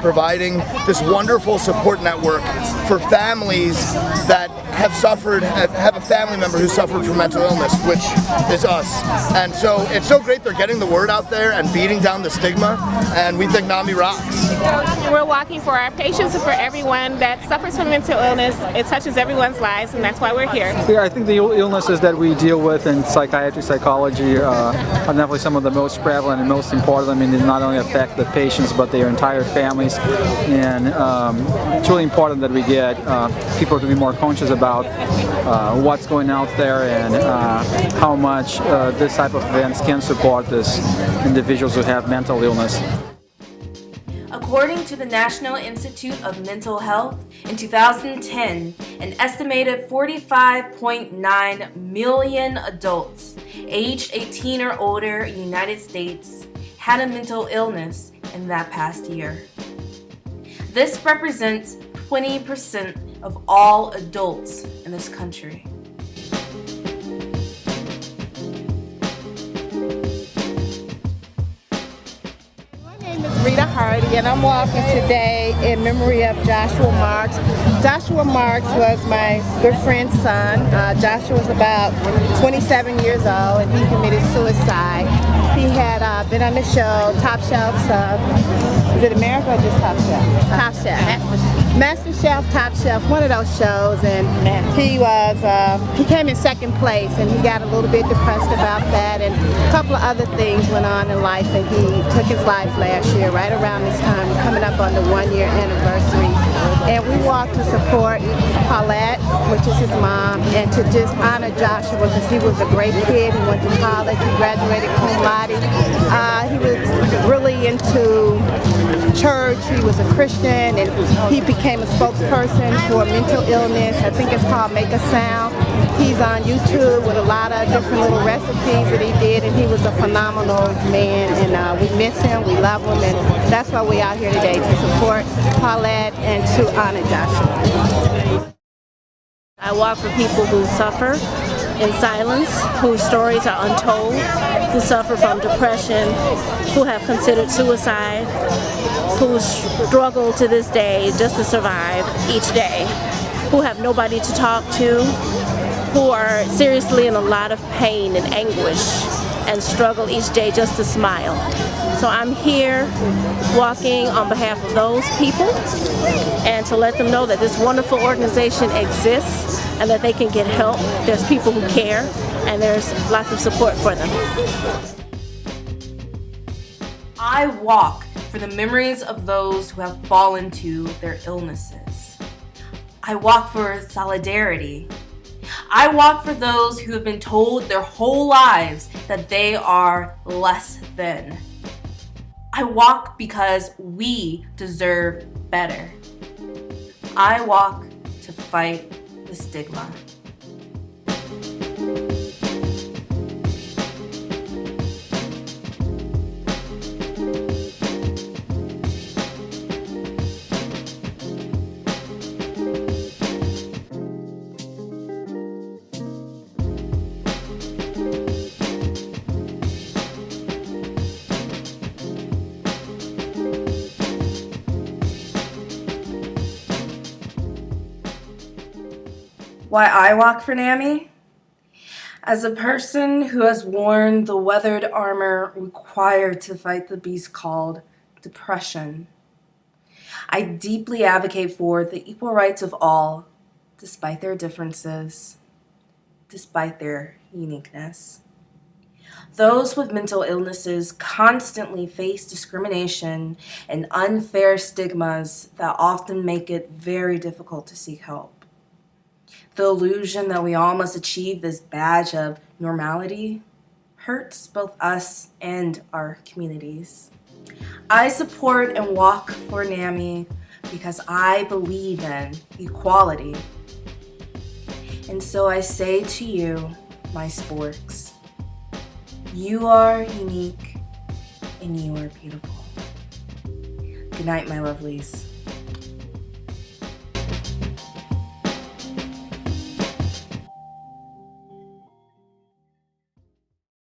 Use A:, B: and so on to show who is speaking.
A: providing this wonderful support network for families that have suffered, have, have a family member who suffered from mental illness, which is us. And so it's so great they're getting the word out there and beating down the stigma, and we think NAMI rocks.
B: We're walking for our patients and for everyone that suffers from mental illness. It touches everyone's lives, and that's why we're here.
C: Yeah, I think the illnesses that we deal with in psychiatry, psychology uh, are definitely some of the most prevalent and most important. I mean, they not only affect the patients, but their entire families. And um, it's really important that we get uh, people to be more conscious about uh, what's going out there and uh, how much uh, this type of events can support this individuals who have mental illness.
D: According to the National Institute of Mental Health, in 2010, an estimated 45.9 million adults aged 18 or older in the United States had a mental illness in that past year. This represents 20% of all adults in this country.
E: My name is Rita Hardy and I'm walking today in memory of Joshua Marks. Joshua Marks was my good friend's son. Uh, Joshua was about 27 years old and he committed suicide. He had uh, been on the show Top Shelf, uh, is it America or just Top Shelf? Top Chef. Master Chef, Top Chef, one of those shows, and he was uh, he came in second place, and he got a little bit depressed about that, and a couple of other things went on in life, and he took his life last year, right around this time, coming up on the one-year anniversary, and we walked to support Paulette, which is his mom, and to just honor Joshua because he was a great kid. He went to college, he graduated cum laude. He was a Christian, and he became a spokesperson for mental illness. I think it's called Make a Sound. He's on YouTube with a lot of different little recipes that he did, and he was a phenomenal man, and uh, we miss him, we love him, and that's why we're out here today, to support Paulette and to honor Joshua.
F: I walk for people who suffer in silence, whose stories are untold, who suffer from depression, who have considered suicide, who struggle to this day just to survive each day, who have nobody to talk to, who are seriously in a lot of pain and anguish and struggle each day just to smile. So I'm here walking on behalf of those people and to let them know that this wonderful organization exists and that they can get help. There's people who care and there's lots of support for them.
D: I walk for the memories of those who have fallen to their illnesses. I walk for solidarity I walk for those who have been told their whole lives that they are less than. I walk because we deserve better. I walk to fight the stigma. Why I walk for NAMI? As a person who has worn the weathered armor required to fight the beast called depression, I deeply advocate for the equal rights of all, despite their differences, despite their uniqueness. Those with mental illnesses constantly face discrimination and unfair stigmas that often make it very difficult to seek help the illusion that we all must achieve this badge of normality hurts both us and our communities. I support and walk for NAMI because I believe in equality. And so I say to you, my sporks, you are unique and you are beautiful. Good night, my lovelies.